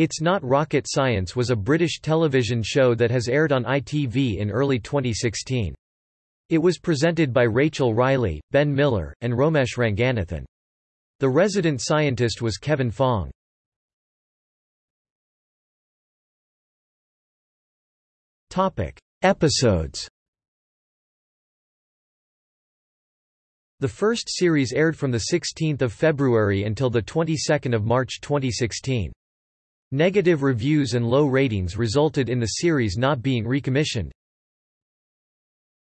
It's Not Rocket Science was a British television show that has aired on ITV in early 2016. It was presented by Rachel Riley, Ben Miller, and Romesh Ranganathan. The resident scientist was Kevin Fong. Topic: Episodes The first series aired from 16 February until 22 March 2016. Negative reviews and low ratings resulted in the series not being recommissioned.